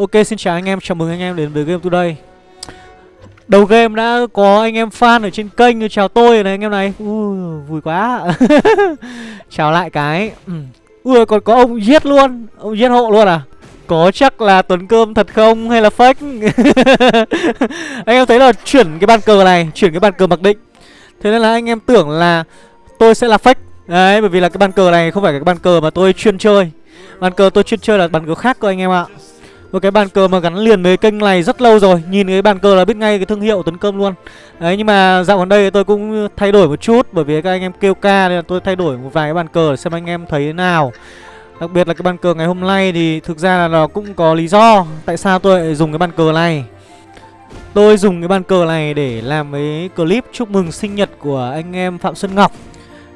Ok xin chào anh em, chào mừng anh em đến với Game Today. Đầu game đã có anh em fan ở trên kênh chào tôi này anh em này. Ui, vui quá. Chào lại cái. Ừ. Ui còn có ông giết luôn Ông giết hộ luôn à? Có chắc là Tuấn Cơm thật không hay là fake? Anh em thấy là chuyển cái bàn cờ này Chuyển cái bàn cờ mặc định. Thế nên là anh em tưởng là tôi sẽ là fake. Đấy bởi vì là cái bàn cờ này không phải cái bàn cờ mà tôi chuyên chơi. Bàn cờ tôi chuyên chơi là bàn cờ khác cơ anh em ạ một cái bàn cờ mà gắn liền với kênh này rất lâu rồi. Nhìn cái bàn cờ là biết ngay cái thương hiệu Tuấn Cơm luôn. Đấy, nhưng mà dạo gần đây tôi cũng thay đổi một chút, Bởi vì các anh em kêu ca nên là tôi thay đổi một vài cái bàn cờ để xem anh em thấy thế nào. Đặc biệt là cái bàn cờ ngày hôm nay thì thực ra là nó cũng có lý do Tại sao tôi lại dùng cái bàn cờ này. Tôi dùng cái bàn cờ này để làm cái clip chúc mừng sinh nhật của anh em Phạm Xuân Ngọc.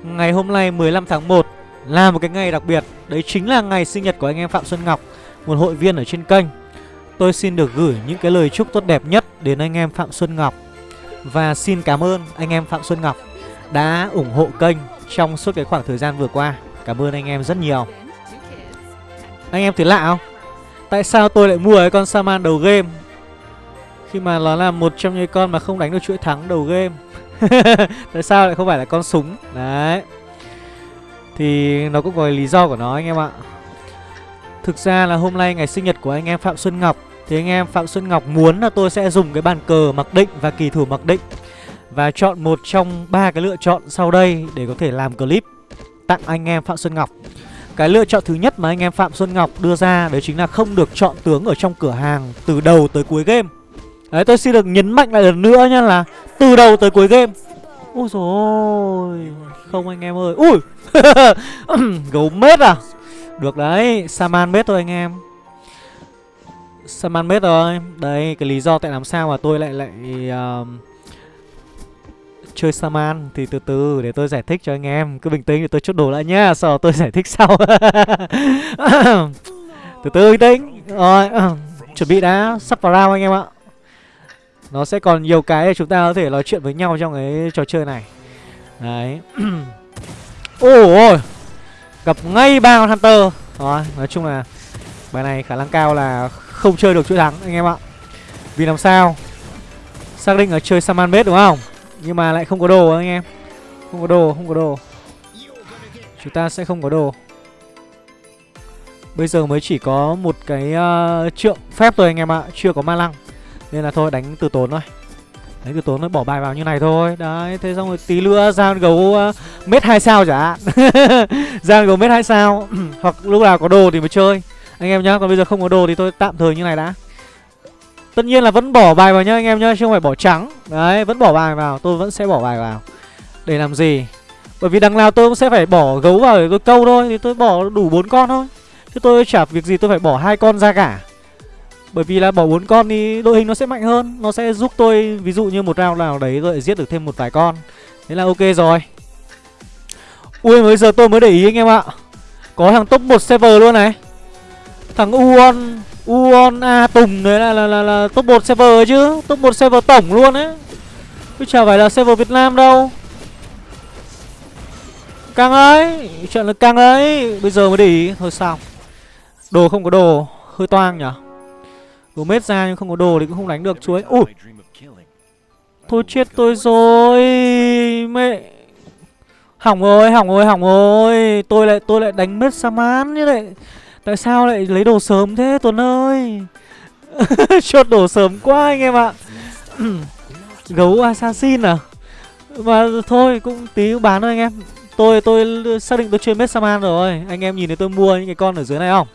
Ngày hôm nay 15 tháng 1 là một cái ngày đặc biệt. Đấy chính là ngày sinh nhật của anh em Phạm Xuân Ngọc một hội viên ở trên kênh. Tôi xin được gửi những cái lời chúc tốt đẹp nhất đến anh em Phạm Xuân Ngọc. Và xin cảm ơn anh em Phạm Xuân Ngọc đã ủng hộ kênh trong suốt cái khoảng thời gian vừa qua. Cảm ơn anh em rất nhiều. Anh em thấy lạ không? Tại sao tôi lại mua cái con Saman đầu game? Khi mà nó là một trong những con mà không đánh được chuỗi thắng đầu game. Tại sao lại không phải là con súng? Đấy. Thì nó cũng có lý do của nó anh em ạ. Thực ra là hôm nay ngày sinh nhật của anh em Phạm Xuân Ngọc, Thì anh em Phạm Xuân Ngọc muốn là tôi sẽ dùng cái bàn cờ mặc định và kỳ thủ mặc định, Và chọn một trong ba cái lựa chọn sau đây để có thể làm clip tặng anh em Phạm Xuân Ngọc. Cái lựa chọn thứ nhất mà anh em Phạm Xuân Ngọc đưa ra, Đấy chính là không được chọn tướng ở trong cửa hàng từ đầu tới cuối game. Đấy, tôi xin được nhấn mạnh lại lần nữa nha là từ đầu tới cuối game. Ôi rồi Không anh em ơi. Ui! Gấu mết à? Được đấy, Saman mết thôi anh em. Saman mết rồi. Đấy, cái lý do tại làm sao mà tôi lại lại uh, Chơi Saman Thì từ từ để tôi giải thích cho anh em. Cứ bình tĩnh để tôi chốt đồ lại nhá Sau đó tôi giải thích sau. Từ từ bình tĩnh. Rồi, chuẩn bị đã. Sắp vào round anh em ạ. Nó sẽ còn nhiều cái để chúng ta có thể nói chuyện với nhau trong cái trò chơi này. Đấy. Ôi. Gặp ngay ba con Hunter. Rồi, nói chung là Bài này khả năng cao là không chơi được chuỗi thắng anh em ạ. Vì làm sao? Xác định là chơi Saman bết đúng không? Nhưng mà lại không có đồ anh em. Không có đồ, không có đồ. Chúng ta sẽ không có đồ. Bây giờ mới chỉ có một cái uh, trượng phép thôi anh em ạ Chưa có ma lăng. Nên là thôi đánh từ tốn thôi. Đấy cứ tốn nó bỏ bài vào như này thôi. Đấy thế xong rồi tí nữa ra gấu ờ, uh, mét hai sao chả ra gấu mét hai sao. Hoặc lúc nào có đồ thì mới chơi. Anh em nhá Còn bây giờ không có đồ thì tôi tạm thời như này đã. Tất nhiên là vẫn bỏ bài vào nhá anh em nhá Chứ không phải bỏ trắng. Đấy vẫn bỏ bài vào. Tôi vẫn sẽ bỏ bài vào. Để làm gì? Bởi vì đằng nào tôi cũng sẽ phải bỏ gấu vào để tôi câu thôi. Thì tôi bỏ đủ bốn con thôi. Chứ tôi chả việc gì tôi phải bỏ hai con ra cả bởi vì là bỏ bốn con thì đội hình nó sẽ mạnh hơn Nó sẽ giúp tôi ví dụ như một round nào đấy rồi giết được thêm một vài con. Thế là ok rồi. Ui mới giờ tôi mới để ý anh em ạ. Có thằng top 1 server luôn này. Thằng Uon Uon A Tùng đấy là, là, là, là top 1 server ấy chứ. Top 1 server tổng luôn ấy. Chứ chả phải là server Việt Nam đâu. Căng ấy Chuyện là căng ấy. Bây giờ mới để ý Thôi sao. Đồ không có đồ Hơi toang nhở. Mết ra nhưng không có đồ thì cũng không đánh được chuối Ui. Thôi chết tôi rồi Mẹ. Hỏng rồi, hỏng rồi, hỏng rồi. Tôi lại tôi lại đánh mết Saman như vậy Tại sao lại lấy đồ sớm thế Tuấn ơi? Chốt đồ sớm quá anh em ạ. Gấu assassin à? Mà thôi cũng tí bán thôi anh em. Tôi tôi xác định tôi chơi mết Saman rồi. Anh em nhìn thấy tôi mua những cái con ở dưới này không?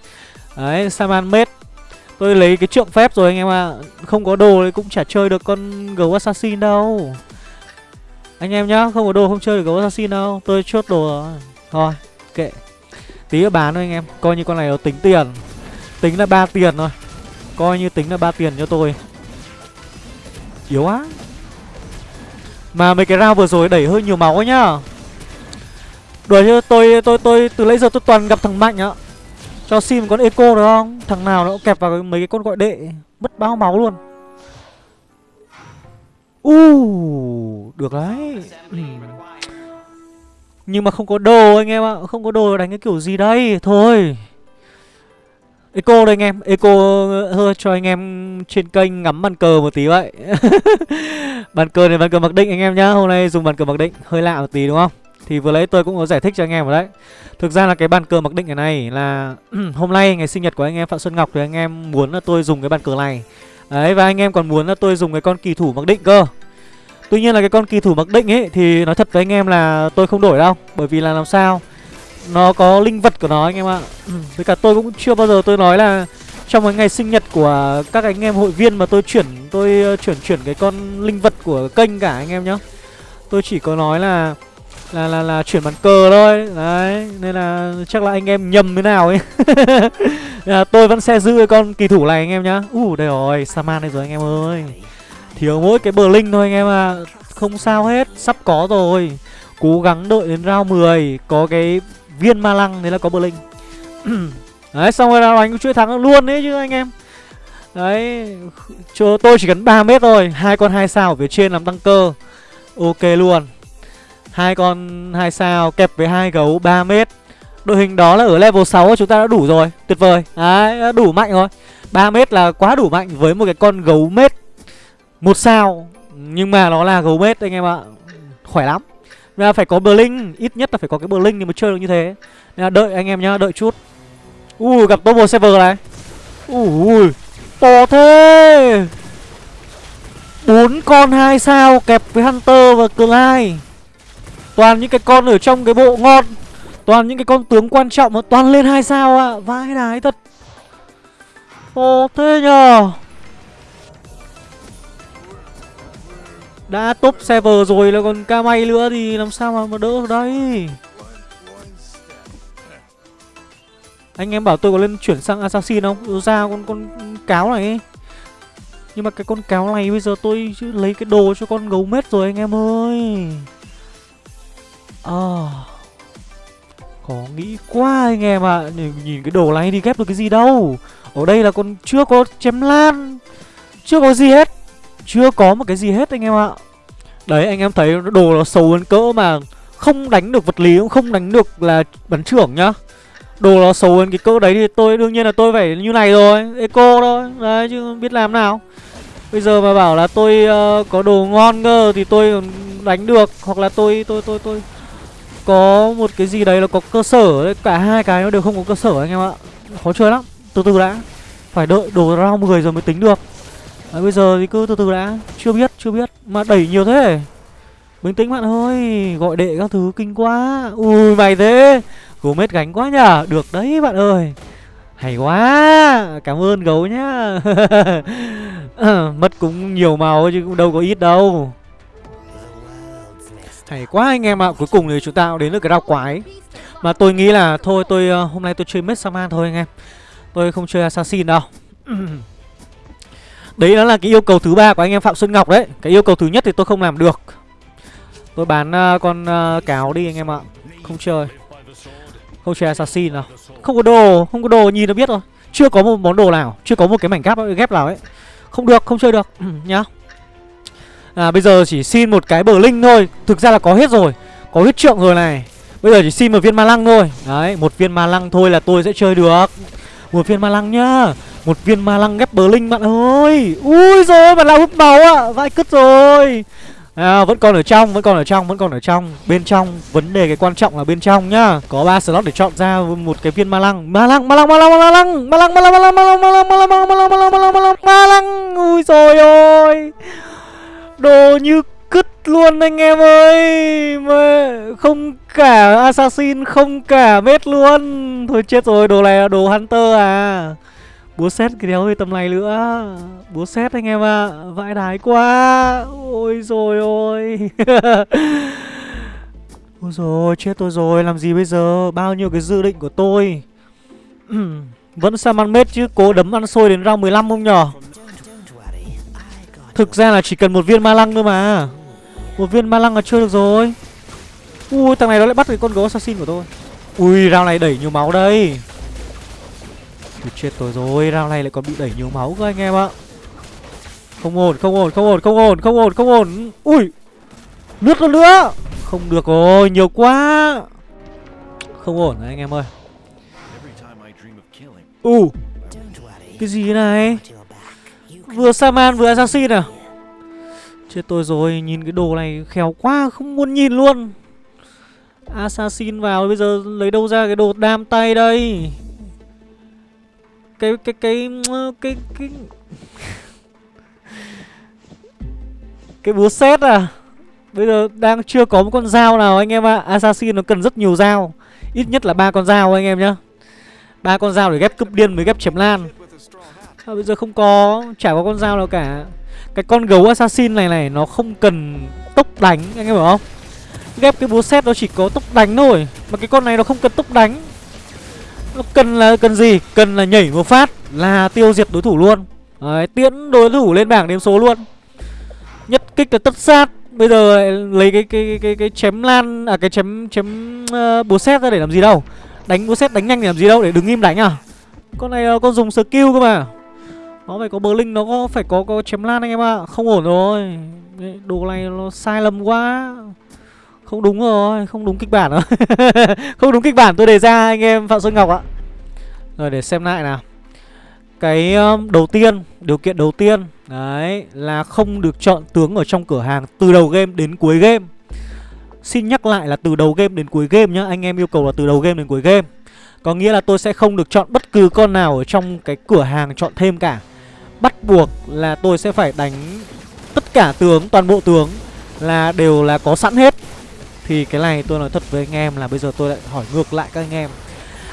Đấy Saman mết Tôi lấy cái trượng phép rồi anh em ạ. À. Không có đồ thì cũng chả chơi được con gấu assassin đâu. Anh em nhá, Không có đồ, không chơi được gấu assassin đâu. Tôi chốt đồ rồi. Thôi, kệ. Tí nữa bán thôi anh em. Coi như con này nó tính tiền. Tính là ba tiền thôi. Coi như tính là ba tiền cho tôi. Yếu á Mà mấy cái round vừa rồi đẩy hơi nhiều máu ấy nhá. Đùa chứ, tôi tôi tôi, từ lấy giờ tôi toàn gặp thằng mạnh á cho sim con eco được không? Thằng nào nó cũng kẹp vào mấy cái con gọi đệ Mất bao máu luôn. U uh, Được đấy. Ừ. Nhưng mà không có đồ anh em ạ Không có đồ đánh cái kiểu gì đây. Thôi. Eco đây anh em, Eco hơi cho anh em trên kênh ngắm bàn cờ một tí vậy. Bàn cờ này bàn cờ mặc định anh em nhá Hôm nay dùng bàn cờ mặc định hơi lạ một tí đúng không? Thì vừa lấy tôi cũng có giải thích cho anh em rồi đấy. Thực ra là cái bàn cờ mặc định này này là Hôm nay ngày sinh nhật của anh em Phạm Xuân Ngọc Thì anh em muốn là tôi dùng cái bàn cờ này. Đấy, và anh em còn muốn là tôi dùng cái con kỳ thủ mặc định cơ. Tuy nhiên là cái con kỳ thủ mặc định ấy Thì nói thật với anh em là tôi không đổi đâu, Bởi vì là làm sao? Nó có linh vật của nó anh em ạ. Với cả tôi cũng chưa bao giờ tôi nói là Trong cái ngày sinh nhật của các anh em hội viên mà tôi chuyển Tôi ờ, chuyển chuyển cái con linh vật của kênh cả anh em nhá. Tôi chỉ có nói là là là là chuyển bàn cờ thôi. Đấy nên là chắc là anh em nhầm thế nào ấy. Là tôi vẫn sẽ giữ cái con kỳ thủ này anh em nhá. U uh, đây rồi saman đây rồi anh em ơi. Thiếu mỗi cái bờ linh thôi anh em à không sao hết sắp có rồi. Cố gắng đợi đến round 10 có cái viên ma lăng đấy là có bờ linh. Đấy xong rồi là đánh chuỗi thắng luôn đấy chứ anh em. Đấy cho tôi chỉ cần 3 mét thôi. Hai con hai sao ở phía trên làm tăng cơ. Ok luôn hai con, hai sao, kẹp với hai gấu 3 mét. Đội hình đó là ở level 6 chúng ta đã đủ rồi, tuyệt vời. Đấy đủ mạnh rồi. 3 mét là quá đủ mạnh với một cái con gấu mét. Một sao, nhưng mà nó là gấu mét, anh em ạ. Khỏe lắm. Nên là phải có bờ linh ít nhất là phải có cái bờ linh thì mới chơi được như thế. Nên là đợi anh em nhá, đợi chút. Ui, gặp double server này. Ui, to thế. Bốn con, hai sao, kẹp với hunter và clyde. Toàn những cái con ở trong cái bộ ngon. Toàn những cái con tướng quan trọng mà toàn lên hai sao ạ. À. Vãi đái thật. Ồ thế nhờ. Đã top server rồi là còn ca may nữa thì làm sao mà, mà đỡ được đây? Anh em bảo tôi có lên chuyển sang assassin không? Ừ, ra con con cáo này Nhưng mà cái con cáo này bây giờ tôi lấy cái đồ cho con gấu mết rồi anh em ơi. Ờ. À, Có nghĩ quá anh em ạ. À. nhìn, nhìn cái đồ này đi ghép được cái gì đâu. Ở đây là con chưa có chém lan. Chưa có gì hết. Chưa có một cái gì hết anh em ạ. Đấy anh em thấy đồ nó xấu hơn cỡ mà Không đánh được vật lý cũng không đánh được là bắn trưởng nhá. Đồ nó xấu hơn cái cỡ đấy thì tôi đương nhiên là tôi phải như này rồi. Eco thôi. Đấy chứ biết làm nào. Bây giờ mà bảo là tôi uh, có đồ ngon cơ thì tôi đánh được. Hoặc là tôi tôi tôi tôi có một cái gì đấy nó có cơ sở đấy cả hai cái nó đều không có cơ sở anh em ạ. Khó chơi lắm. Từ từ đã. Phải đợi đồ ra 10 rồi mới tính được. À, bây giờ thì cứ từ từ đã. Chưa biết chưa biết. Mà đẩy nhiều thế. Bình tĩnh bạn ơi. Gọi đệ các thứ kinh quá. Ui mày thế. Gấu mết gánh quá nhở được đấy bạn ơi. Hay quá. Cảm ơn gấu nhá. Mất cũng nhiều màu chứ cũng đâu có ít đâu hay quá anh em ạ. Cuối cùng thì chúng ta cũng đến được cái rau quái. Mà tôi nghĩ là thôi tôi uh, hôm nay tôi chơi Mết Saman thôi anh em. Tôi không chơi Assassin đâu. Đấy đó là cái yêu cầu thứ ba của anh em Phạm Xuân Ngọc đấy. Cái yêu cầu thứ nhất thì tôi không làm được. Tôi bán uh, con uh, cáo đi anh em ạ. Không chơi. Không chơi Assassin nào. Không có đồ, không có đồ nhìn nó biết rồi Chưa có một món đồ nào, chưa có một cái mảnh ghép ghép nào ấy. Không được, không chơi được. Nhá. À bây giờ chỉ xin một cái bờ linh thôi Thực ra là có hết rồi Có huyết trượng rồi này Bây giờ chỉ xin một viên ma lăng thôi Đấy một viên ma lăng thôi là tôi sẽ chơi được Một viên ma lăng nhá Một viên ma lăng ghép bờ linh bạn ơi Ui rồi bạn lao hút máu ạ à. Vãi cứt rồi À, vẫn còn ở trong, vẫn còn ở trong, vẫn còn ở trong Bên trong, vấn đề cái quan trọng là bên trong nhá Có 3 slot để chọn ra một cái viên ma lăng Ma lăng, ma lăng, ma lăng, ma lăng Ma lăng, ma lăng, ma lăng, ma lăng, ma lăng, ma lăng, ma lăng, ma lăng, ma lăng, ma lăng, ma lăng, ma lăng Ui rồi ôi Đồ như cứt luôn anh em ơi. Mà Không cả Assassin, Không cả mết luôn. Thôi chết rồi, đồ này là đồ Hunter à. Búa xét cái đéo tầm này nữa. Búa xét anh em ạ à. Vãi đái quá. Ôi rồi ôi. Ôi rồi chết tôi rồi, Làm gì bây giờ? Bao nhiêu cái dự định của tôi? Vẫn sao ăn mết chứ, Cố đấm ăn xôi đến round 15 không nhở? Thực ra là chỉ cần một viên ma lăng thôi mà. Một viên ma lăng là chưa được rồi. Ui thằng này nó lại bắt được con gấu assassin của tôi. Ui rau này đẩy nhiều máu đây. Ui, chết tôi rồi Rau này lại còn bị đẩy nhiều máu cơ anh em ạ. Không ổn không ổn không ổn không ổn không ổn không ổn. Ui Lướt luôn nữa. Không được rồi nhiều quá. Không ổn anh em ơi. U Cái gì này Vừa Saman vừa Assassin à? Chết tôi rồi Nhìn cái đồ này khéo quá Không muốn nhìn luôn. Assassin vào bây giờ lấy đâu ra cái đồ đam tay đây? Cái cái cái cái cái cái, cái búa xét à? Bây giờ đang chưa có một con dao nào anh em ạ. À. Assassin nó cần rất nhiều dao. Ít nhất là ba con dao anh em nhá. Ba con dao để ghép cướp điên mới ghép chém lan à, Bây giờ không có? Chả có con dao nào cả. Cái con gấu assassin này này Nó không cần tốc đánh Anh em hiểu không? Ghép cái búa xét nó chỉ có tốc đánh thôi Mà cái con này nó không cần tốc đánh. Nó cần là cần gì? Cần là nhảy một phát Là tiêu diệt đối thủ luôn. Đấy, tiễn đối thủ lên bảng đếm số luôn. Nhất kích là tất sát. Bây giờ lấy cái cái cái cái, cái chém lan à cái chém chém uh, búa xét ra để làm gì đâu. Đánh búa xét đánh nhanh để làm gì đâu? Để đứng im đánh à? Con này uh, con dùng skill cơ mà. Nó phải có bờ linh nó có phải có có chém lan anh em ạ. À. Không ổn rồi. Đồ này nó sai lầm quá. Không đúng rồi, không đúng kịch bản rồi. không đúng kịch bản tôi đề ra anh em Phạm Xuân Ngọc ạ. Rồi để xem lại nào. Cái um, đầu tiên, điều kiện đầu tiên Đấy, là không được chọn tướng ở trong cửa hàng từ đầu game đến cuối game Xin nhắc lại là từ đầu game đến cuối game nhá Anh em yêu cầu là từ đầu game đến cuối game Có nghĩa là tôi sẽ không được chọn bất cứ con nào ở trong cái cửa hàng chọn thêm cả Bắt buộc là tôi sẽ phải đánh tất cả tướng, toàn bộ tướng là đều là có sẵn hết. Thì cái này tôi nói thật với anh em là bây giờ tôi lại hỏi ngược lại các anh em.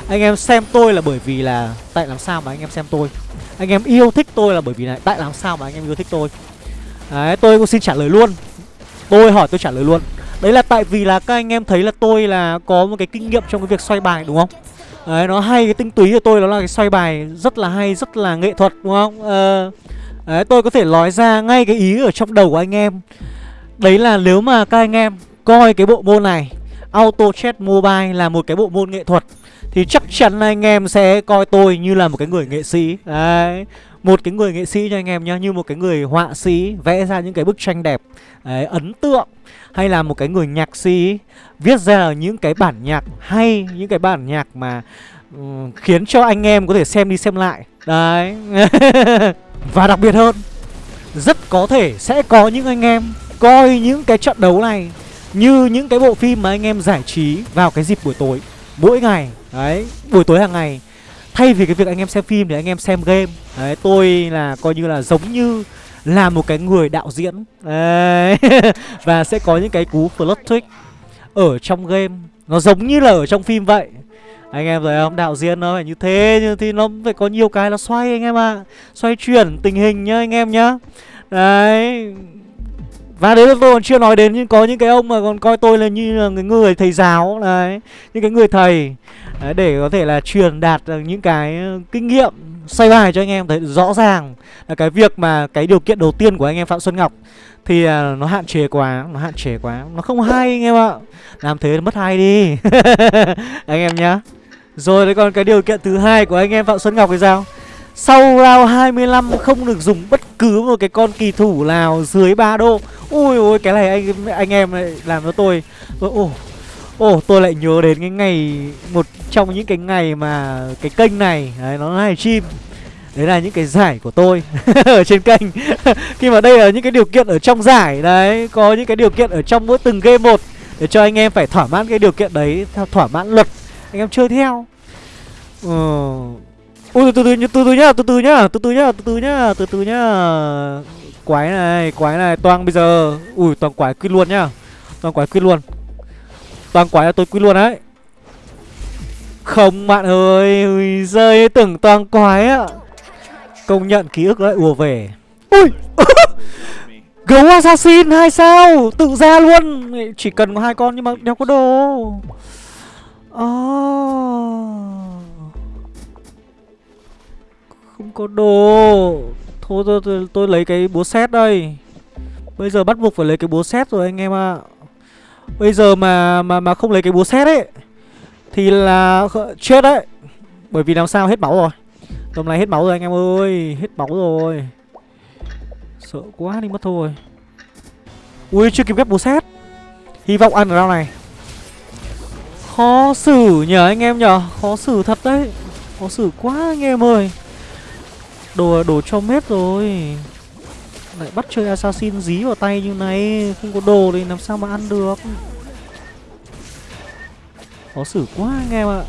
Anh em xem tôi là bởi vì là Tại làm sao mà anh em xem tôi. Anh em yêu thích tôi là bởi vì này Tại làm sao mà anh em yêu thích tôi. Đấy tôi cũng xin trả lời luôn. Tôi hỏi tôi trả lời luôn. Đấy là tại vì là các anh em thấy là tôi là có một cái kinh nghiệm trong cái việc xoay bài đúng không? Đấy nó hay cái tinh túy của tôi đó là cái xoay bài rất là hay rất là nghệ thuật đúng không? Ờ, Đấy tôi có thể nói ra ngay cái ý ở trong đầu của anh em. Đấy là nếu mà các anh em coi cái bộ môn này Auto Chat Mobile là một cái bộ môn nghệ thuật thì chắc chắn anh em sẽ coi tôi như là một cái người nghệ sĩ. Đấy Một cái người nghệ sĩ cho anh em nhá Như một cái người họa sĩ vẽ ra những cái bức tranh đẹp. Đấy, ấn tượng. Hay là một cái người nhạc sĩ Viết ra những cái bản nhạc hay Những cái bản nhạc mà um, Khiến cho anh em có thể xem đi xem lại. Đấy. Và đặc biệt hơn Rất có thể sẽ có những anh em Coi những cái trận đấu này Như những cái bộ phim mà anh em giải trí Vào cái dịp buổi tối Mỗi ngày. Đấy, buổi tối hàng ngày. Thay vì cái việc anh em xem phim thì anh em xem game. Đấy, tôi là coi như là giống như là một cái người đạo diễn. Đấy. Và sẽ có những cái cú plot twist Ở trong game. Nó giống như là ở trong phim vậy. Anh em thấy không? Đạo diễn nó phải như thế nhưng Thì nó phải có nhiều cái nó xoay anh em ạ. À. Xoay chuyển tình hình nhá anh em nhá. Đấy. Và đấy là tôi còn chưa nói đến nhưng có những cái ông mà còn coi tôi là như là người, người thầy giáo. Đấy. Những cái người thầy. Đấy, để có thể là truyền đạt những cái ờ, kinh nghiệm xoay bài cho anh em thấy rõ ràng là cái việc mà cái điều kiện đầu tiên của anh em phạm xuân ngọc thì à, nó hạn chế quá, nó hạn chế quá, nó không hay anh em ạ. Làm thế mất hay đi. Anh em nhá. Rồi đấy, còn cái điều kiện thứ hai của anh em phạm xuân ngọc thì sao? Sau round 25 không được dùng bất cứ một cái con kỳ thủ nào dưới 3 đô Ui ôi cái này anh anh em lại làm cho tôi. Ồ oh, tôi lại nhớ đến cái ngày Một trong những cái ngày mà cái kênh này đấy, Nó live stream Đấy là những cái giải của tôi Ở trên kênh Khi mà đây là những cái điều kiện ở trong giải Đấy Có những cái điều kiện ở trong mỗi từng game một Để cho anh em phải thỏa mãn cái điều kiện đấy Theo thỏa mãn luật Anh em chơi theo Ờ Ui từ từ từ từ nhá, từ từ nhá, từ từ nhá, từ từ nhá, từ từ nhá. Quái này, quái này, toang bây giờ. Ui toàn quái quyết luôn nhá. Toàn quái quyết luôn. Toàn quái là tôi quy luôn đấy. Không bạn ơi, ui giời tưởng toàn quái á. Công nhận ký ức lại ùa về. Ui. Gấu assassin hai sao, tự ra luôn. Chỉ cần có hai con nhưng mà đeo có đồ. Oh. Không có đồ Thôi tôi, tôi, tôi lấy cái búa xét đây Bây giờ bắt buộc phải lấy cái búa xét rồi anh em ạ à. Bây giờ mà mà mà không lấy cái búa xét ấy, Thì là chết đấy. Bởi vì làm sao, hết máu rồi. Tầm này hết máu rồi anh em ơi, Hết máu rồi. Sợ quá đi, mất thôi. Ui, chưa kịp ghép búa xét Hy vọng ăn ở đâu này. Khó xử nhờ anh em nhờ. Khó xử thật đấy. Khó xử quá anh em ơi. Đồ đồ cho mết rồi. Lại bắt chơi assassin dí vào tay như này, Không có đồ thì làm sao mà ăn được? Khó xử quá anh em ạ.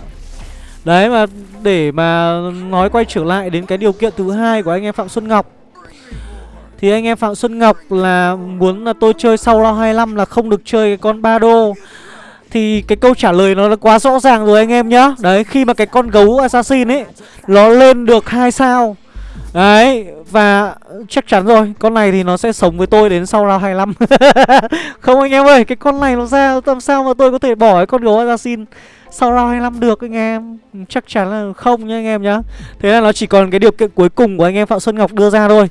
Đấy, mà để mà nói quay trở lại đến cái điều kiện thứ hai của anh em Phạm Xuân Ngọc. Thì anh em Phạm Xuân Ngọc là muốn là tôi chơi sau round 25 là không được chơi cái con ba đô. Thì cái câu trả lời nó là quá rõ ràng rồi anh em nhá. Đấy, khi mà cái con gấu assassin ấy, Nó lên được hai sao Đấy, và chắc chắn rồi, Con này thì nó sẽ sống với tôi đến sau round 25 Không anh em ơi, Cái con này nó ra, làm sao mà tôi có thể bỏ cái con gấu assassin Sau round 25 được anh em? Ừ, chắc chắn là không nha anh em nhá. Thế là nó chỉ còn cái điều kiện cuối cùng của anh em Phạm Xuân Ngọc đưa ra thôi.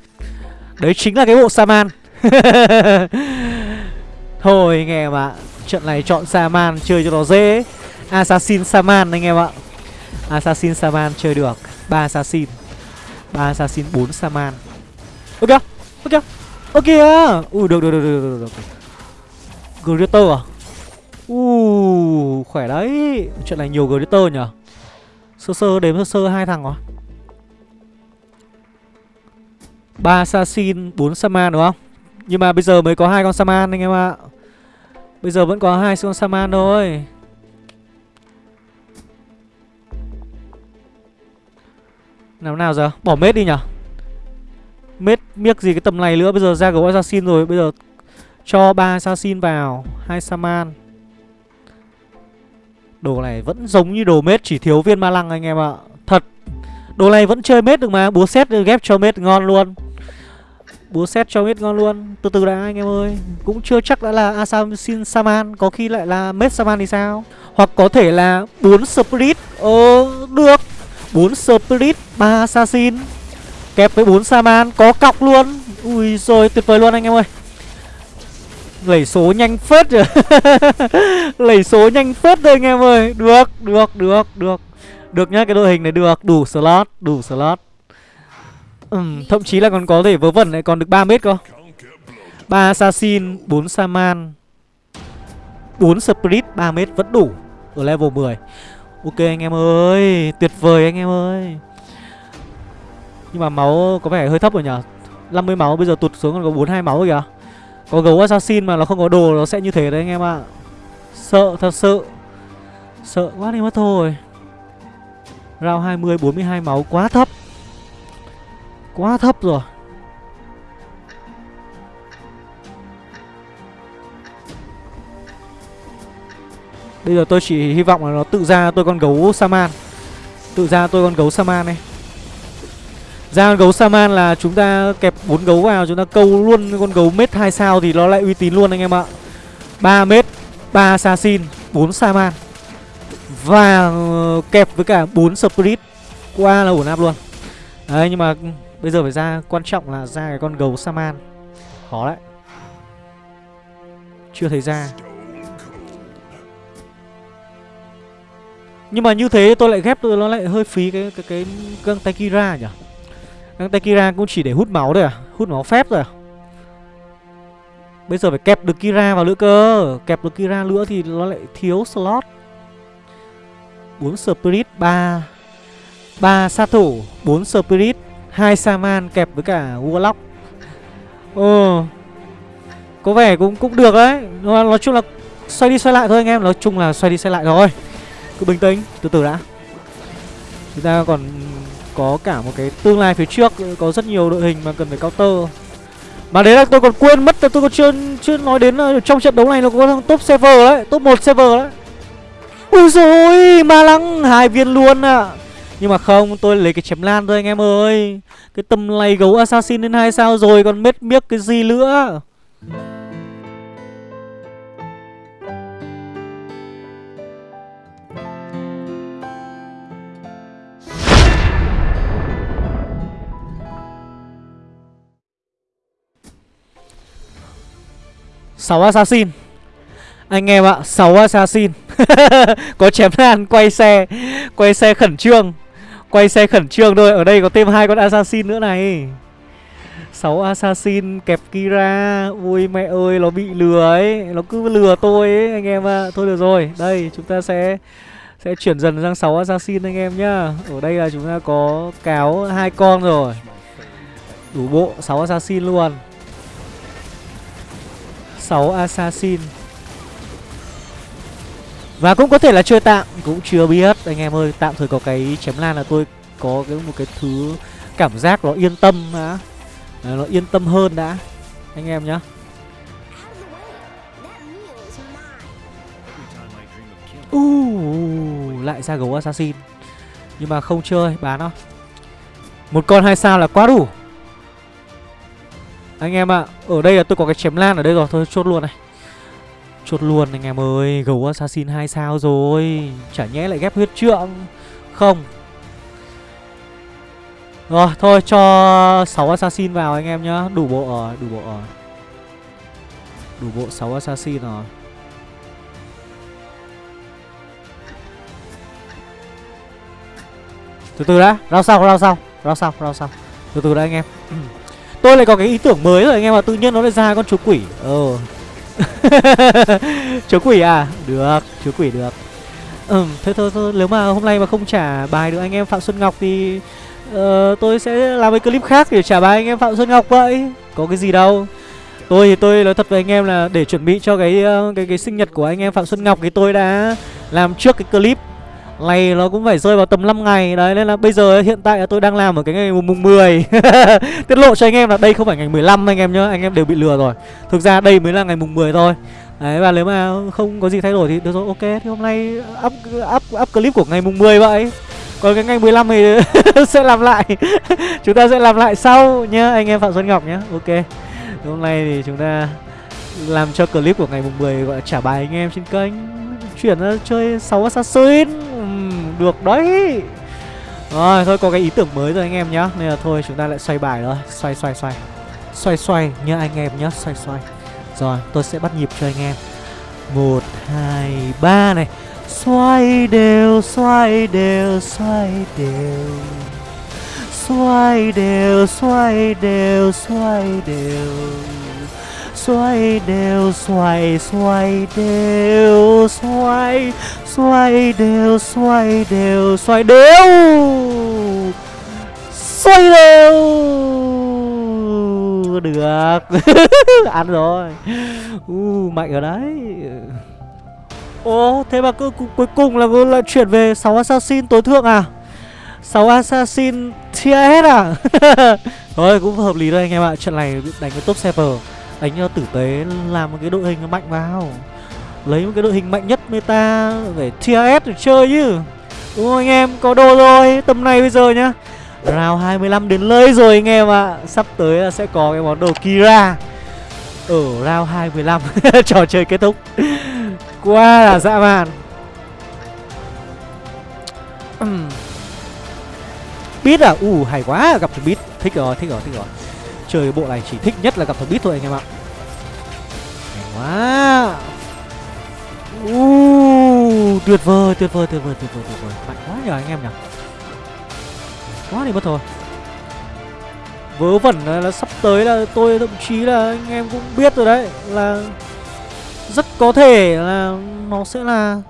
Đấy chính là cái bộ Saman. Thôi anh em ạ, Trận này chọn Saman chơi cho nó dễ. Assassin Saman anh em ạ. Assassin Saman chơi được, ba Assassin ba Assassin 4 Saman. Ok Ok Ok Ui, được được được được được được Greater à? Ui khỏe đấy. Chuyện này nhiều Greater nhở Sơ sơ, đếm sơ sơ, hai thằng rồi. Ba Assassin 4 Saman đúng không? Nhưng mà bây giờ mới có hai con Saman anh em ạ. Bây giờ vẫn có hai con Saman thôi. Nào nào giờ? Bỏ mết đi nhở? Mết miếc gì cái tầm này nữa? Bây giờ ra gấu assassin rồi. Bây giờ cho ba assassin vào, hai Saman. Đồ này vẫn giống như đồ mết, Chỉ thiếu viên ma lăng anh em ạ. Thật. Đồ này vẫn chơi mết được mà. Búa xét ghép cho mết ngon luôn. Búa xét cho mết ngon luôn. Từ từ đã, anh em ơi. Cũng chưa chắc đã là Assassin Saman. Có khi lại là mết Saman thì sao? Hoặc có thể là 4 Spirit. Ờ được. 4 Spirit 3 Assassin Kẹp với 4 Saman Có cọc luôn. Ui rồi tuyệt vời luôn anh em ơi. Lẩy số nhanh phết rồi. Lẩy số nhanh phết rồi anh em ơi. Được, được, được, được. Được nhá, cái đội hình này được. Đủ slot, đủ slot. Ừ, Thậm chí là còn có thể vớ vẩn lại còn được 3 mét cơ. 3 Assassin, 4 Saman 4 Spirit, 3 mét vẫn đủ Ở level 10 Ok anh em ơi, Tuyệt vời anh em ơi. Nhưng mà máu có vẻ hơi thấp rồi nhở 50 máu, bây giờ tụt xuống còn có 42 máu rồi kìa. Có gấu assassin mà nó không có đồ Nó sẽ như thế đấy anh em ạ. Sợ, thật sự. Sợ quá đi mất thôi. Round 20 42 máu quá thấp. Quá thấp rồi. Bây giờ tôi chỉ hy vọng là nó tự ra tôi con gấu Saman. Tự ra tôi con gấu Saman này. Ra con gấu Saman là chúng ta kẹp bốn gấu vào, Chúng ta câu luôn con gấu mết 2 sao Thì nó lại uy tín luôn anh em ạ. 3 mết 3 assassin 4 Saman. Và ờ, kẹp với cả 4 Spirit. Qua là ổn áp luôn. Đấy, nhưng mà bây giờ phải ra, Quan trọng là ra cái con gấu Saman. Khó đấy. Chưa thấy ra. Nhưng mà như thế tôi lại ghép tôi nó lại hơi phí cái cái cái găng tay Kira nhỉ. Găng tay Kira cũng chỉ để hút máu thôi à, hút máu phép rồi à. Bây giờ phải kẹp được Kira vào nữa cơ, kẹp được Kira nữa thì nó lại thiếu slot. 4 Spirit, 3 3 sát thủ, 4 Spirit, 2 Saman kẹp với cả Warlock. Ồ. Có vẻ cũng cũng được đấy. Nói chung là xoay đi xoay lại thôi anh em, nói chung là xoay đi xoay lại thôi cứ bình tĩnh, từ từ đã. Chúng ta còn có cả một cái tương lai phía trước, có rất nhiều đội hình mà cần phải counter. Mà đấy là tôi còn quên mất là tôi còn chưa chưa nói đến là trong trận đấu này nó có thằng top server đấy, top một server đấy. Ui rồi ma lăng, hai viên luôn à nhưng mà không, tôi lấy cái chém lan thôi anh em ơi. Cái tầm này gấu assassin lên hai sao rồi, còn mết miếc cái gì nữa? 6 assassin. Anh em ạ 6 assassin. Có chém lan quay xe Quay xe khẩn trương. Quay xe khẩn trương thôi, Ở đây có thêm hai con assassin nữa này. 6 assassin kẹp Kira. Ui, mẹ ơi, nó bị lừa ấy. Nó cứ lừa tôi ấy, anh em ạ. Thôi được rồi, Đây, chúng ta sẽ Sẽ chuyển dần sang 6 assassin anh em nhá. Ở đây là chúng ta có cáo hai con rồi. Đủ bộ 6 assassin luôn. 6 assassin. Và cũng có thể là chơi tạm Cũng chưa biết. Anh em ơi Tạm thời có cái chém lan là tôi có cái một cái thứ cảm giác nó yên tâm đã. Nó yên tâm hơn đã Anh em nhá. Uh, lại ra gấu assassin. Nhưng mà không chơi, bán nó. Một con hai sao là quá đủ. Anh em ạ, à, ở đây là tôi có cái chém lan ở đây rồi, thôi chốt luôn này. Chốt luôn anh em ơi, gấu assassin hai sao rồi. Chả nhẽ lại ghép huyết trượng. Không. Rồi, thôi cho 6 assassin vào anh em nhá. Đủ bộ rồi, đủ bộ rồi. Đủ bộ 6 assassin rồi. Từ từ đã, rao sau, rao sau, rao sau, rao sau. Từ từ đã anh em. Tôi lại có cái ý tưởng mới rồi anh em ạ, tự nhiên nó lại ra con chú quỷ. Ờ. Chú quỷ à, được, chú quỷ được. Ừ, thôi thôi thôi, nếu mà hôm nay mà không trả bài được anh em Phạm Xuân Ngọc thì uh, Tôi sẽ làm cái clip khác để trả bài anh em Phạm Xuân Ngọc vậy. Có cái gì đâu. Tôi thì tôi nói thật với anh em là để chuẩn bị cho cái ờ, cái cái sinh nhật của anh em Phạm Xuân Ngọc thì tôi đã làm trước cái clip này nó cũng phải rơi vào tầm 5 ngày. Đấy nên là bây giờ hiện tại là tôi đang làm ở cái ngày mùng 10 Tiết lộ cho anh em là đây không phải ngày 15 anh em nhá Anh em đều bị lừa rồi. Thực ra đây mới là ngày mùng 10 thôi. Đấy và nếu mà không có gì thay đổi thì được rồi ok. Thì hôm nay up, up, up clip của ngày mùng 10 vậy. Còn cái ngày 15 thì sẽ làm lại. Chúng ta sẽ làm lại sau nhá Anh em Phạm Xuân Ngọc nhá. Ok. Hôm nay thì chúng ta làm cho clip của ngày mùng 10 gọi là trả bài anh em trên kênh. Chuyển ra chơi 6 Assassin được đấy. Rồi thôi có cái ý tưởng mới rồi anh em nhá. Nên là thôi chúng ta lại xoay bài rồi Xoay xoay xoay. Xoay xoay nhá anh em nhá. Xoay xoay. Rồi tôi sẽ bắt nhịp cho anh em. Một hai ba này. Xoay đều, xoay đều, xoay đều Xoay đều, xoay đều, xoay đều Xoay đều, xoay, đều xoay xoay đều, xoay Xoay đều, xoay đều, xoay đều. Xoay đều. Được. Ăn rồi. Uh, Mạnh ở đấy. Ồ thế mà cứ cuối cùng là lại chuyển về 6 assassin tối thượng à? 6 assassin tier hết à? Thôi cũng hợp lý thôi anh em ạ. Trận này đánh với top server Đánh cho tử tế làm một cái đội hình mạnh vào. Lấy một cái đội hình mạnh nhất meta Phải tier S để chơi chứ. Đúng không anh em? Có đồ rồi Tầm này bây giờ nhá. Round 25 đến lơi rồi anh em ạ. À. Sắp tới là sẽ có cái món đồ Kira. Ở round 25 Trò chơi kết thúc. Quá là dã man. Beat à? U uh, hay quá gặp thằng Thích rồi, thích rồi, thích rồi. Chơi bộ này chỉ thích nhất là gặp thằng bít thôi anh em ạ. Quá. Uh, tuyệt vời tuyệt vời tuyệt vời tuyệt vời tuyệt vời. Mạnh quá nhờ anh em nhỉ. Quá thì mất thôi vớ vẩn là, là sắp tới là tôi thậm chí là anh em cũng biết rồi đấy là rất có thể là nó sẽ là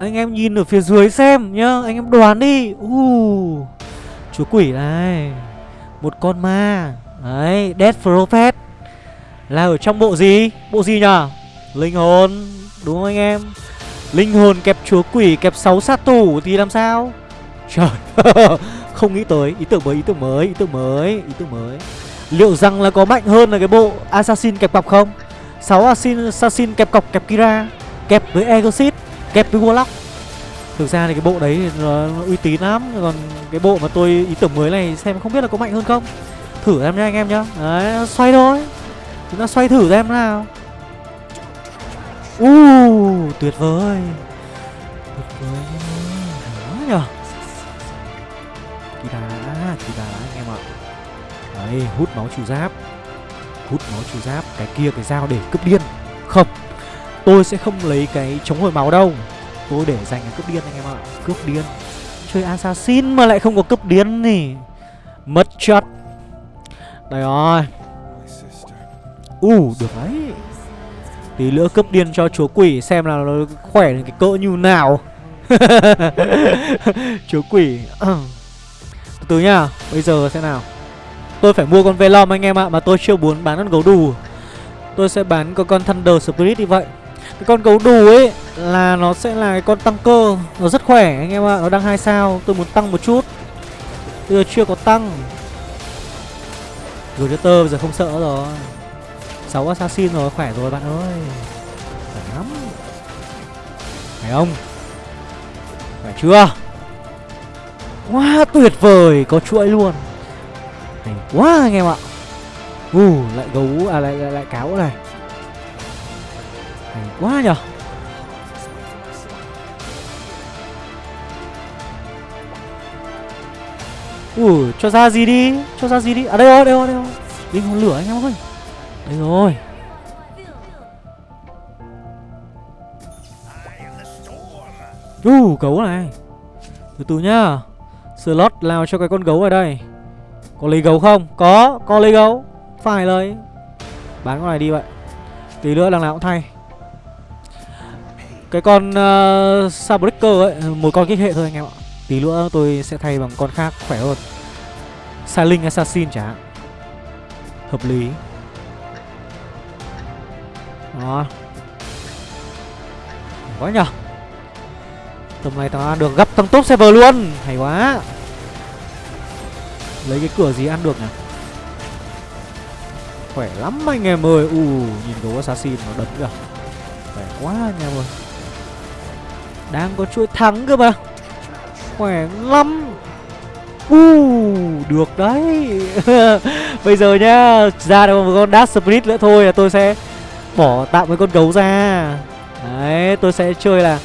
anh em nhìn ở phía dưới xem nhá anh em đoán đi. Uh, chúa quỷ này một con ma. Đấy death prophet. Là ở trong bộ gì? Bộ gì nhở? Linh hồn Đúng không anh em? Linh hồn kẹp chúa quỷ kẹp 6 sát thủ thì làm sao? Trời Không nghĩ tới. Ý tưởng mới, ý tưởng mới, ý tưởng mới, ý tưởng mới. Liệu rằng là có mạnh hơn là cái bộ Assassin kẹp cọc không? 6 Assassin, Assassin kẹp cọc kẹp Kira Kẹp với Egosit Kẹp với Warlock. Thực ra thì cái bộ đấy nó, nó uy tín lắm Còn cái bộ mà tôi ý tưởng mới này xem không biết là có mạnh hơn không. Thử em nha anh em nhá. Đấy, xoay thôi. Chúng ta xoay thử xem nào. Uh, tuyệt vời. Tuyệt vời Đó nhở kỳ đá kỳ đá anh em ạ. Đấy hút máu trừ giáp. Hút máu trừ giáp cái kia cái dao để cướp điên. Không tôi sẽ không lấy cái chống hồi máu đâu tôi để dành cái cướp điên anh em ạ. Cướp điên. Chơi assassin mà lại không có cướp điên nè mất chất. Đây rồi. U uh, được đấy. Tí nữa cướp điên cho chúa quỷ xem là nó khỏe đến cái cỡ như nào. Chúa quỷ. Từ từ nhá Bây giờ sẽ nào. Tôi phải mua con Velom anh em ạ Mà tôi chưa muốn bán con gấu đù. Tôi sẽ bán con con Thunder Spirit như vậy. Cái con gấu đù ấy Là nó sẽ là cái con tăng cơ. Nó rất khỏe anh em ạ Nó đang hai sao Tôi muốn tăng một chút. Bây giờ chưa có tăng. Rồi đỡ bây giờ không sợ rồi. Sáu assassin rồi khỏe rồi bạn ơi. Khỏe lắm. Phải không? Khỏe chưa? Quá tuyệt vời Có chuỗi luôn. Hay quá anh em ạ. U uh, lại gấu à lại lại, lại cáo này. Hay quá nhở Ủa, cho ra gì đi Cho ra gì đi. À đây rồi, đây rồi, đây rồi. Linh hồn lửa anh em ơi. Đây rồi. U, uh, gấu này. Từ từ nhá. Slot lao cho cái con gấu ở đây. Có lấy gấu không? Có, có lấy gấu. Phải lấy. Bán con này đi vậy. Tí nữa đằng nào cũng thay. Cái con ờ, uh, Sabreaker ấy Một con kích hệ thôi anh em ạ. Tí nữa tôi sẽ thay bằng con khác khỏe hơn. Silent Assassin chẳng hạn. Hợp lý. Đó. Quá nhở Tầm này tao được gấp thằng top server luôn. Hay quá. Lấy cái cửa gì ăn được nhỉ? Khỏe lắm anh em ơi. U nhìn gấu assassin nó đấm kìa. Khỏe quá anh em ơi. Đang có chuỗi thắng cơ mà. Khỏe lắm. Uh, được đấy. Bây giờ nhá Ra được một con Dash Spirit nữa thôi là tôi sẽ Bỏ tạm cái con gấu ra. Đấy tôi sẽ chơi là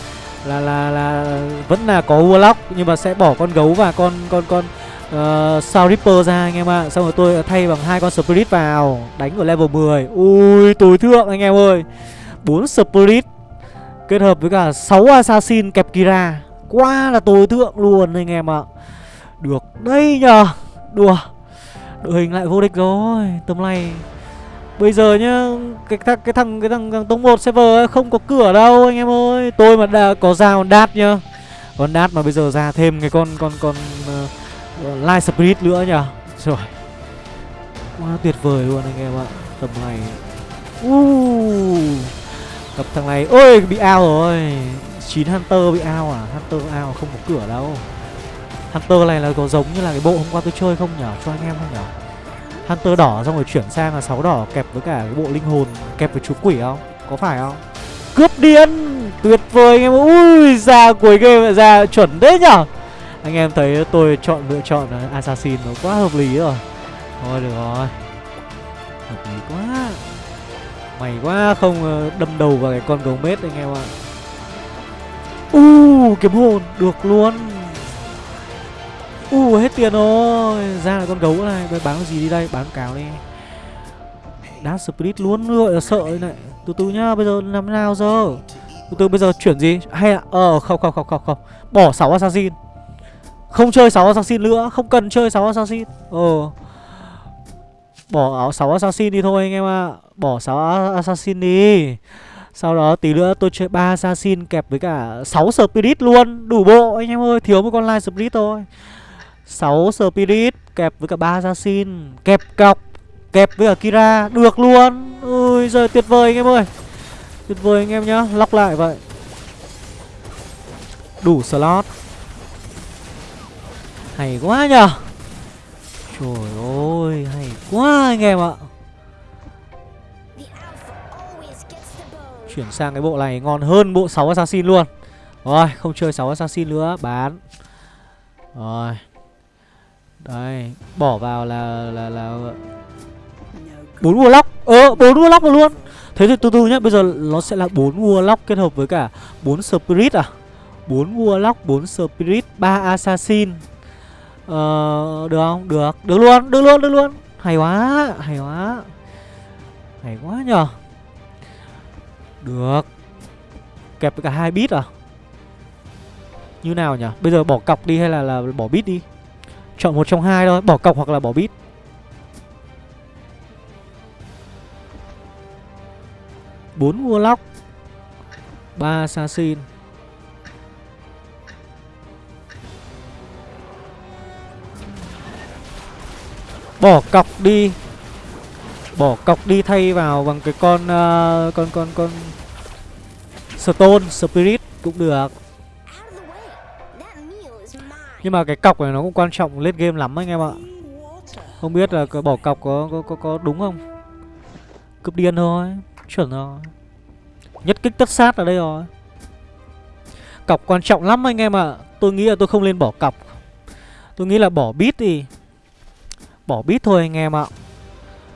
Là là là Vẫn là có Warlock Nhưng mà sẽ bỏ con gấu và con con con ờ, uh, Sao Ripper ra anh em ạ. À. Xong rồi tôi thay bằng hai con Spirit vào Đánh ở level 10 Ui tối thượng anh em ơi. 4 Spirit Kết hợp với cả 6 Assassin kẹp Kira. Quá là tối thượng luôn anh em ạ. À. Được đây nhờ. Đùa. Đội hình lại vô địch rồi Tầm này. Bây giờ nhá Cái, thằng cái thằng cái thằng, thằng tông 1 server ấy, không có cửa đâu anh em ơi. Tôi mà đã có ra còn đát nhá. Còn đát mà bây giờ ra thêm cái con con con uh, Light Spirit nữa nhở Rồi Quá tuyệt vời luôn anh em ạ Tầm này. Uh, Gặp thằng này. Ôi, bị ao rồi. 9 Hunter bị ao à? Hunter ao không có cửa đâu. Hunter này là có giống như là cái bộ hôm qua tôi chơi không nhở? Cho anh em không nhở? Hunter đỏ xong rồi chuyển sang là sáu đỏ kẹp với cả cái bộ linh hồn, kẹp với chú quỷ không? Có phải không? Cướp điên! Tuyệt vời anh em. Ui, ra cuối game ra chuẩn đấy nhở? Anh em thấy tôi chọn, lựa chọn Assassin nó quá hợp lý rồi. Thôi được rồi. Hợp lý quá. Mày quá không ờ, đâm đầu vào cái con gấu mết anh em ạ. U uh, kiếm hồn được luôn. U uh, hết tiền rồi. Ra là con gấu này Bây bán gì đi đây? Bán cáo đi. Đá split luôn gọi là sợ này. Từ từ nhá Bây giờ làm nào giờ? Từ từ bây giờ chuyển gì? Hay là Ờ không không không không không. Bỏ 6 assassin. Không chơi 6 assassin nữa Không cần chơi 6 assassin. Ờ. Bỏ áo 6 assassin đi thôi anh em ạ. À. Bỏ 6 assassin đi. Sau đó tí nữa tôi chơi 3 assassin kẹp với cả 6 spirit luôn. Đủ bộ anh em ơi, Thiếu một con light spirit thôi. 6 Spirit kẹp với cả 3 Assassin. Kẹp cọc, Kẹp với cả Kira, Được luôn. Ui, giời, tuyệt vời anh em ơi. Tuyệt vời anh em nhá Lóc lại vậy. Đủ slot. Hay quá nhở Trời ơi Hay quá anh em ạ Chuyển sang cái bộ này ngon hơn bộ 6 Assassin luôn Rồi không chơi 6 Assassin nữa Bán Rồi Đây, bỏ vào là là là bốn warlock. Ờ, bốn vua lóc luôn. Thế thì từ từ nhá, bây giờ nó sẽ là bốn warlock kết hợp với cả bốn spirit à? bốn warlock, bốn spirit, ba assassin. Ờ được không? Được. Được luôn, được luôn, được luôn. Hay quá, hay quá. Hay quá nhờ Được. Kẹp với cả hai bit à? Như nào nhỉ? Bây giờ bỏ cọc đi hay là là bỏ bit đi? Chọn một trong hai thôi Bỏ cọc hoặc là bỏ bit bốn Warlock ba Assassin Bỏ cọc đi. Bỏ cọc đi thay vào bằng cái con uh, Con con con Stone Spirit cũng được. Nhưng mà cái cọc này nó cũng quan trọng lên game lắm anh em ạ. Không biết là cái bỏ cọc có, có có có đúng không? Cướp điên thôi Chuẩn rồi. Nhất kích tất sát ở đây rồi. Cọc quan trọng lắm anh em ạ. Tôi nghĩ là tôi không nên bỏ cọc. Tôi nghĩ là bỏ bit đi. Bỏ bit thôi anh em ạ.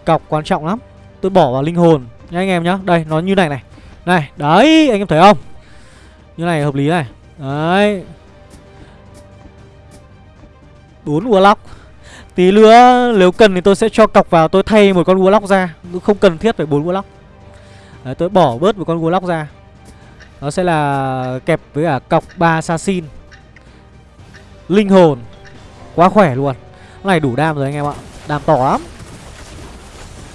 Cọc quan trọng lắm. Tôi bỏ vào linh hồn. Nha anh em nhá. Đây, nó như này này. Này, đấy, anh em thấy không? Như này hợp lý này. Đấy. Bốn warlock. Tí nữa, nếu cần thì tôi sẽ cho cọc vào. Tôi thay một con warlock ra. Không cần thiết phải bốn warlock. Đấy, tôi bỏ bớt một con warlock ra. Nó sẽ là kẹp với cả cọc ba assassin. Linh hồn. Quá khỏe luôn này đủ đam rồi anh em ạ. Đam to lắm.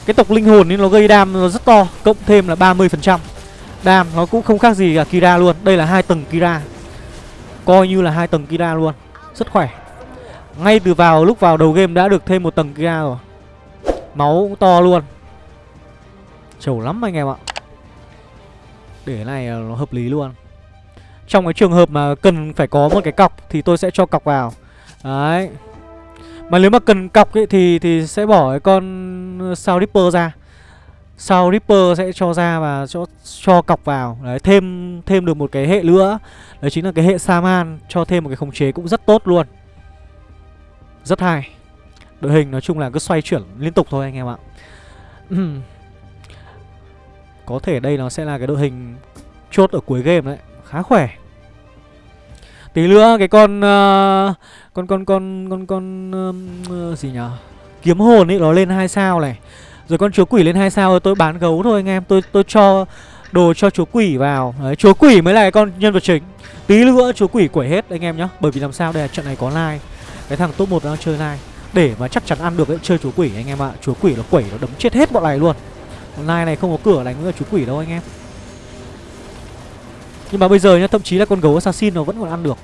Cái tộc linh hồn nên nó gây đam nó rất to, Cộng thêm là 30% Đam nó cũng không khác gì cả Kira luôn. Đây là hai tầng Kira. Coi như là hai tầng Kira luôn. Rất khỏe. Ngay từ vào, lúc vào đầu game đã được thêm một tầng Kira rồi. Máu cũng to luôn. Trầu lắm anh em ạ. Để này ờ, nó hợp lý luôn. Trong cái trường hợp mà cần phải có một cái cọc Thì tôi sẽ cho cọc vào. Đấy mà nếu mà cần cọc ấy thì thì sẽ bỏ cái con sao Ripper ra. Sao Ripper sẽ cho ra và cho cho cọc vào. Đấy, thêm thêm được một cái hệ nữa. Đấy chính là cái hệ Saman cho thêm một cái khống chế cũng rất tốt luôn. Rất hay. Đội hình nói chung là cứ xoay chuyển liên tục thôi anh em ạ. Có thể đây nó sẽ là cái đội hình chốt ở cuối game đấy, khá khỏe. Tí nữa cái con uh, con con con con con uh, gì nhở? Kiếm hồn ấy nó lên hai sao này. Rồi con chúa quỷ lên hai sao rồi tôi bán gấu thôi anh em. Tôi tôi cho đồ cho chúa quỷ vào. Đấy chúa quỷ mới là cái con nhân vật chính. Tí nữa chúa quỷ quẩy hết anh em nhá. Bởi vì làm sao đây là trận này có like. Cái thằng top một đang chơi like. Để mà chắc chắn ăn được ấy chơi chúa quỷ anh em ạ. Chúa quỷ nó quẩy nó đấm chết hết bọn này luôn. Con like này không có cửa đánh với chúa quỷ đâu anh em. Nhưng mà bây giờ nhá thậm chí là con gấu assassin nó vẫn còn ăn được.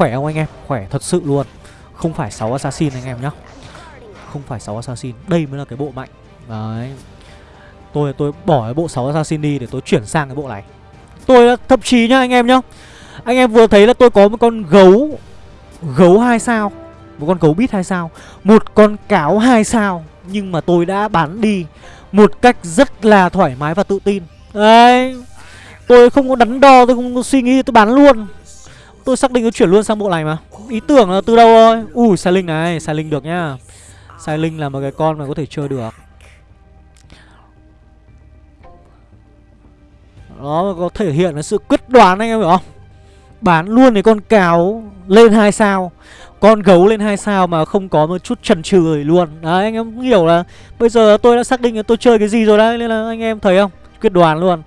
Khỏe không anh em? Khỏe thật sự luôn. Không phải 6 assassin anh em nhá. Không phải 6 assassin. Đây mới là cái bộ mạnh. Đấy. Tôi tôi bỏ cái bộ 6 assassin đi để tôi chuyển sang cái bộ này. Tôi thậm chí nhá anh em nhá. Anh em vừa thấy là tôi có một con gấu. Gấu 2 sao. Một con gấu bít 2 sao. Một con cáo 2 sao. Nhưng mà tôi đã bán đi Một cách rất là thoải mái và tự tin. Đấy. Tôi không có đắn đo, tôi không có suy nghĩ, tôi bán luôn. Tôi xác định tôi chuyển luôn sang bộ này mà. Ý tưởng là từ đâu thôi Ui sai linh này, sai linh được nhá. Sai linh là một cái con mà có thể chơi được. Nó có thể hiện là sự quyết đoán anh em hiểu không? Bán luôn cái con cáo lên hai sao. Con gấu lên hai sao mà không có một chút chần chừ luôn. Đấy anh em hiểu là Bây giờ tôi đã xác định là tôi chơi cái gì rồi đấy Nên là anh em thấy không? Quyết đoán luôn.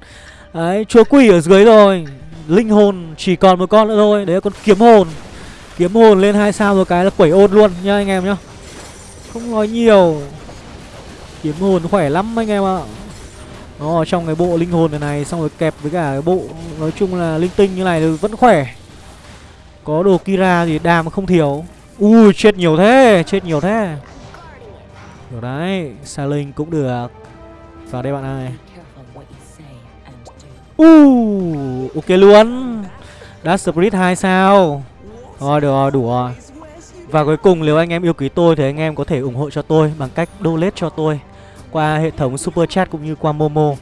Đấy, chúa quỷ ở dưới rồi. Linh hồn chỉ còn một con nữa thôi. Đấy là con kiếm hồn. Kiếm hồn lên hai sao một cái là quẩy ôn luôn nha anh em nhá. Không nói nhiều. Kiếm hồn khỏe lắm anh em ạ. Nó trong cái bộ linh hồn này này, Xong rồi kẹp với cả cái bộ, Nói chung là linh tinh như này thì vẫn khỏe. Có đồ Kira thì đàm không thiếu. Ui, chết nhiều thế, Chết nhiều thế. Rồi đấy xa linh cũng được. Vào đây bạn ơi. Uh, ok luôn. Đã Spirit hai sao. Rồi được rồi đủ rồi Và cuối cùng nếu anh em yêu quý tôi Thì anh em có thể ủng hộ cho tôi Bằng cách donate cho tôi Qua hệ thống Super Chat cũng như qua Momo.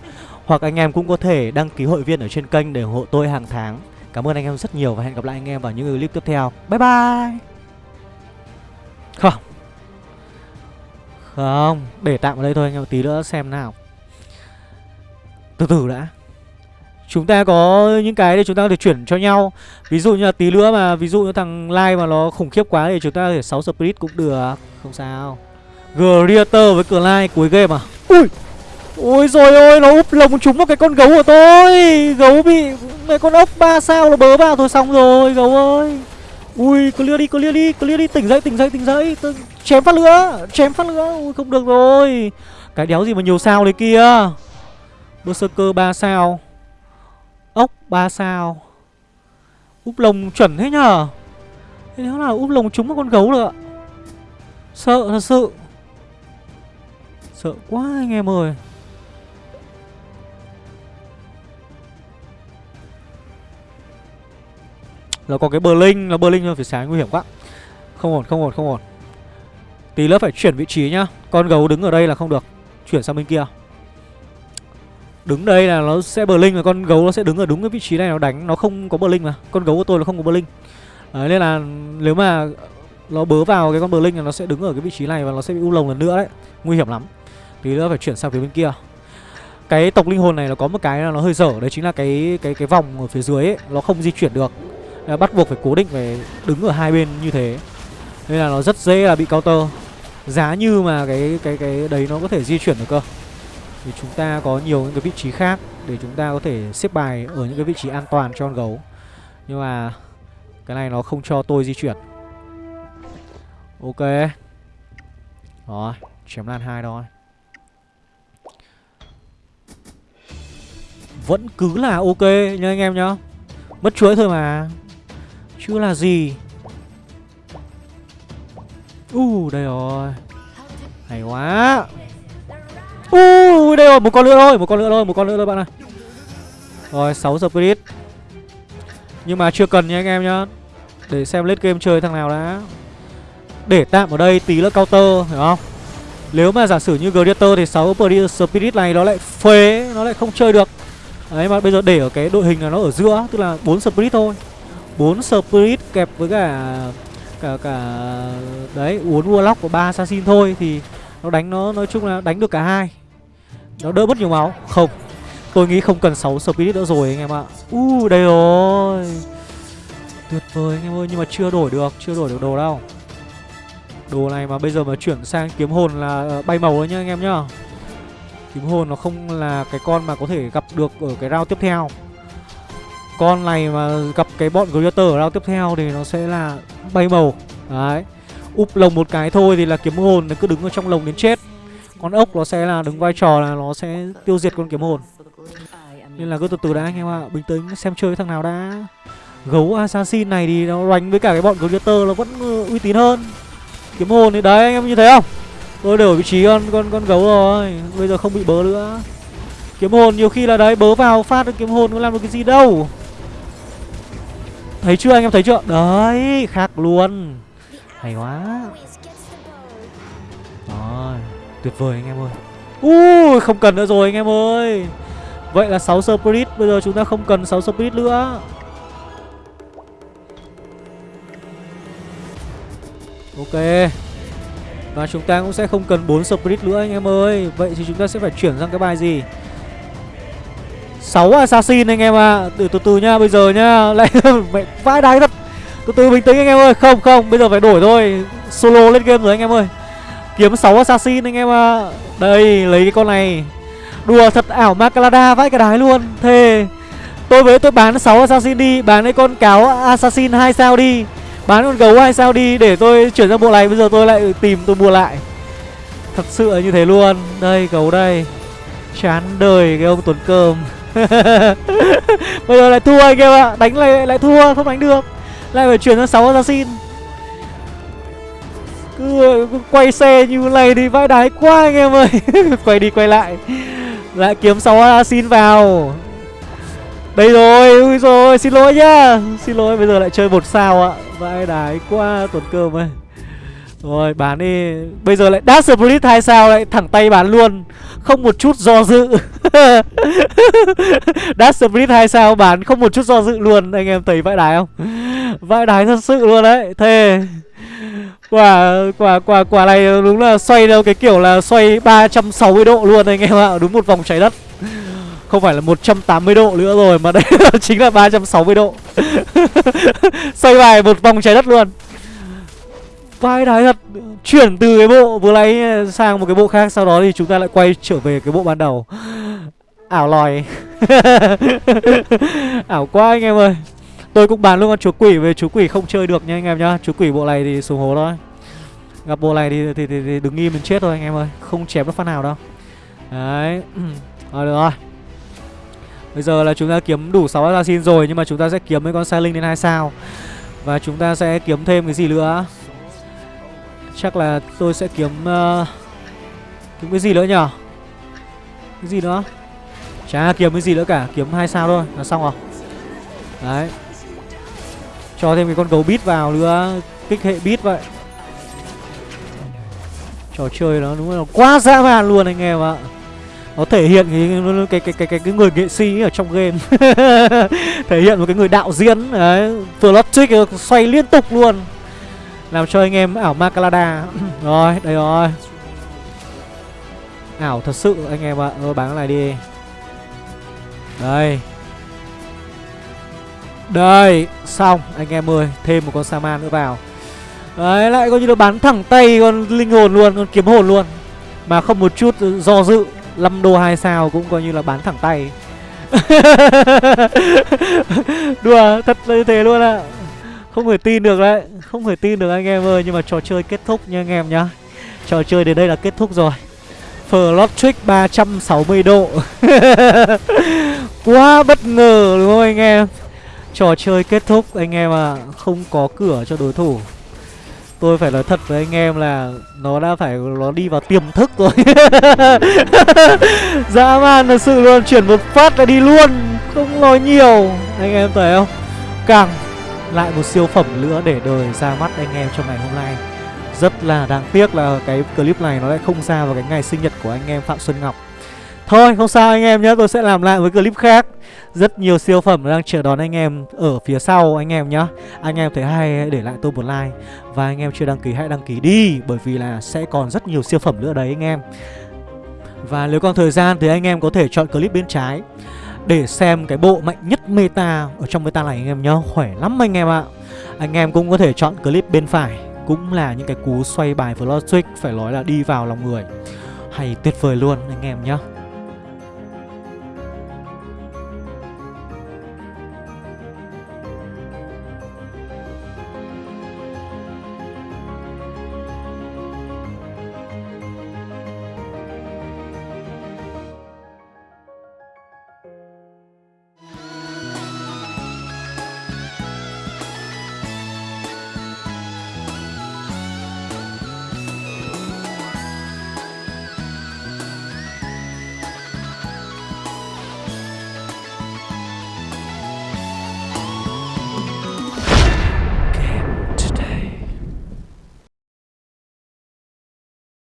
Hoặc anh em cũng có thể đăng ký hội viên ở trên kênh Để ủng hộ tôi hàng tháng. Cảm ơn anh em rất nhiều Và hẹn gặp lại anh em vào những clip tiếp theo. Bye bye! Không. Không Để tạm ở đây thôi anh em tí nữa xem nào. Từ từ đã. Chúng ta có những cái để chúng ta có thể chuyển cho nhau. Ví dụ như là tí nữa mà, Ví dụ như thằng Lai mà nó khủng khiếp quá Thì chúng ta có thể 6 split cũng được. Không sao. Greater với cửa lai, cuối game à? Ui! Ôi rồi ôi, nó úp lồng trúng vào cái con gấu của tôi. Gấu bị Mấy con ốc ba sao nó bớ vào thôi, xong rồi, Gấu ơi. Ui, clear đi clear đi clear đi, tỉnh dậy tỉnh dậy tỉnh dậy. Tôi... Chém phát lửa, Chém phát lửa. Ui, không được rồi. Cái đéo gì mà nhiều sao đấy kia. Berserker 3 sao. Ốc 3 sao. Úp lồng chuẩn thế nhờ. Thế nếu là úp lồng trúng một con gấu được ạ. Sợ thật sự. Sợ quá anh em ơi. Là có cái bờ linh Là bờ linh phải sáng nguy hiểm quá. Không ổn không ổn không ổn. Tí nữa phải chuyển vị trí nhá. Con gấu đứng ở đây là không được. Chuyển sang bên kia. Đứng đây là nó sẽ bờ linh và con gấu nó sẽ đứng ở đúng cái vị trí này, nó đánh, Nó không có bờ linh mà. Con gấu của tôi nó không có bờ linh Đấy, nên là nếu mà nó bớ vào cái con bờ linh là nó sẽ đứng ở cái vị trí này và nó sẽ bị u lồng lần nữa đấy. Nguy hiểm lắm. Tí nữa phải chuyển sang phía bên kia. Cái tộc linh hồn này nó có một cái là nó hơi dở, Đấy chính là cái cái cái vòng ở phía dưới ấy, Nó không di chuyển được. Bắt buộc phải cố định phải đứng ở hai bên như thế. Nên là nó rất dễ là bị counter. Giá như mà cái cái cái đấy nó có thể di chuyển được cơ. Thì chúng ta có nhiều những cái vị trí khác Để chúng ta có thể xếp bài ở những cái vị trí an toàn cho con gấu. Nhưng mà Cái này nó không cho tôi di chuyển. Ok. Rồi Chém lan hai thôi. Vẫn cứ là ok nha anh em nhá. Mất chuỗi thôi mà. Chưa là gì? U uh, đây rồi. Hay quá. U! uh, ui đây rồi, một con nữa thôi, Một con nữa thôi, Một con nữa thôi bạn ơi Rồi 6 spirit. Nhưng mà chưa cần nha anh em nhá. Để xem lết game chơi thằng nào đã. Để tạm ở đây tí nữa counter, Hiểu không? Nếu mà giả sử như Gladiator thì 6 spirit này nó lại phế, Nó lại không chơi được. Đấy, mà bây giờ để ở cái đội hình là nó ở giữa, Tức là 4 spirit thôi. 4 spirit kẹp với cả cả cả, đấy, uốn warlock của ba assassin thôi thì nó đánh nó, nói chung là đánh được cả hai nó đỡ mất nhiều máu. Không. Tôi nghĩ không cần 6 spirit nữa rồi anh em ạ. U uh, đây rồi. Tuyệt vời anh em ơi nhưng mà chưa đổi được chưa đổi được đồ đâu. Đồ này mà bây giờ mà chuyển sang kiếm hồn là ờ, bay màu đấy nhá anh em nhá. Kiếm hồn nó không là cái con mà có thể gặp được ở cái round tiếp theo. Con này mà gặp cái bọn Greater ở round tiếp theo thì nó sẽ là bay màu. Đấy. Úp lồng một cái thôi thì là kiếm hồn nó cứ đứng ở trong lồng đến chết. Con ốc nó sẽ là đứng vai trò là nó sẽ tiêu diệt con kiếm hồn. Nên là cứ từ từ đã, anh em ạ. Bình tĩnh, xem chơi thằng nào đã. Gấu assassin này thì nó đánh với cả cái bọn gladiator nó vẫn ừ, uy tín hơn. Kiếm hồn thì đấy, anh em như thế không? Tôi đổi vị trí con con con gấu rồi. Bây giờ không bị bớ nữa. Kiếm hồn nhiều khi là đấy, bớ vào phát được kiếm hồn có làm được cái gì đâu. Thấy chưa, anh em thấy chưa? Đấy, khác luôn. Hay quá. Tuyệt vời anh em ơi. Ui không cần nữa rồi anh em ơi. Vậy là 6 spirit Bây giờ chúng ta không cần 6 spirit nữa. Ok. Và chúng ta cũng sẽ không cần 4 spirit nữa anh em ơi. Vậy thì chúng ta sẽ phải chuyển sang cái bài gì? 6 assassin anh em ạ. À. từ, từ từ nhá bây giờ nhá lại mẹ vãi đái thật. Từ từ bình tĩnh anh em ơi. Không không bây giờ phải đổi thôi. Solo lên game rồi anh em ơi kiếm 6 assassin anh em ạ. À. đây, lấy cái con này. Đùa thật ảo macalada vãi cái đái luôn. Thề, tôi với tôi bán 6 assassin đi, bán cái con cáo assassin hai sao đi. Bán con gấu 2 sao đi để tôi chuyển sang bộ này, bây giờ tôi lại tìm tôi mua lại. Thật sự là như thế luôn. Đây, gấu đây. Chán đời cái ông tuấn cơm. Bây giờ lại thua anh em ạ. Đánh lại lại thua, không đánh được. Lại phải chuyển sang 6 assassin. Ờ, cứ, quay xe như này thì vãi đái quá anh em ơi. Quay đi quay lại. Lại kiếm 6 assassin vào. Đây rồi, ui rồi, xin lỗi nhá. Xin lỗi, bây giờ lại chơi một sao ạ. Vãi đái quá tuần cơm ơi. Rồi bán đi. Bây giờ lại Dash Split hai sao lại thẳng tay bán luôn. Không một chút do dự. Dash Split 2 sao bán không một chút do dự luôn, Anh em thấy vãi đái không? Vãi đái thật sự luôn đấy, Thề. Quả quả quả quả này đúng là xoay theo cái kiểu là xoay 360 độ luôn anh em ạ, Đúng một vòng trái đất. Không phải là 180 độ nữa rồi, Mà đây chính là 360 độ. Xoay bài một vòng trái đất luôn. Vai đái thật Chuyển từ cái bộ vừa lấy sang một cái bộ khác Sau đó thì chúng ta lại quay trở về cái bộ ban đầu. Ảo lòi. Ảo quá anh em ơi. Tôi cũng bán luôn con chúa quỷ về chúa quỷ không chơi được nha anh em nhá. Chúa quỷ bộ này thì xuống hố thôi. Gặp bộ này thì, thì, thì, thì đứng im mình chết thôi anh em ơi. Không chém được phát nào đâu. Đấy. Rồi được rồi. Bây giờ là chúng ta kiếm đủ 6 assassin rồi Nhưng mà chúng ta sẽ kiếm mấy con sai linh lên hai sao. Và chúng ta sẽ kiếm thêm cái gì nữa? Chắc là tôi sẽ kiếm uh, Kiếm cái gì nữa nhở Cái gì nữa? Chả kiếm cái gì nữa cả Kiếm hai sao thôi là xong rồi. Đấy. Cho thêm cái con gấu bít vào nữa Kích hệ bít vậy. Trò chơi nó đúng là quá dã man luôn anh em ạ. Nó thể hiện cái cái cái cái cái, cái người nghệ sĩ ở trong game. Thể hiện một cái người đạo diễn đấy plot xoay liên tục luôn làm cho anh em ảo Macalada rồi, đây rồi. Ảo thật sự, anh em ạ. À. bán cái này đi. Đây. Đây, xong, anh em ơi. Thêm một con Saman nữa vào. Đấy, lại coi như là bán thẳng tay con linh hồn luôn, con kiếm hồn luôn. Mà không một chút do dự 5 đô 2 sao cũng coi như là bán thẳng tay. Đùa, thật là như thế luôn ạ. à. Không thể tin được đấy, Không thể tin được anh em ơi, Nhưng mà trò chơi kết thúc nha anh em nhá. Trò chơi đến đây là kết thúc rồi. Flop trick 360 độ. Quá bất ngờ đúng không anh em? Trò chơi kết thúc, anh em à Không có cửa cho đối thủ. Tôi phải nói thật với anh em là Nó đã phải, nó đi vào tiềm thức rồi. Dã man thật sự luôn, Chuyển một phát là đi luôn. Không nói nhiều. Anh em thấy không? Càng lại một siêu phẩm nữa để đời ra mắt anh em trong ngày hôm nay. Rất là đáng tiếc là cái clip này nó lại không ra vào cái ngày sinh nhật của anh em Phạm Xuân Ngọc. Thôi, không sao anh em nhé, Tôi sẽ làm lại với clip khác. Rất nhiều siêu phẩm đang chờ đón anh em Ở phía sau anh em nhé. Anh em thấy hay, hãy để lại tôi một like. Và anh em chưa đăng ký, hãy đăng ký đi, Bởi vì là sẽ còn rất nhiều siêu phẩm nữa đấy anh em. Và nếu còn thời gian thì anh em có thể chọn clip bên trái. Để xem cái bộ mạnh nhất meta Ở trong meta này anh em nhé Khỏe lắm anh em ạ. Anh em cũng có thể chọn clip bên phải, Cũng là những cái cú xoay bài Floor Phải nói là đi vào lòng người. Hay tuyệt vời luôn anh em nhé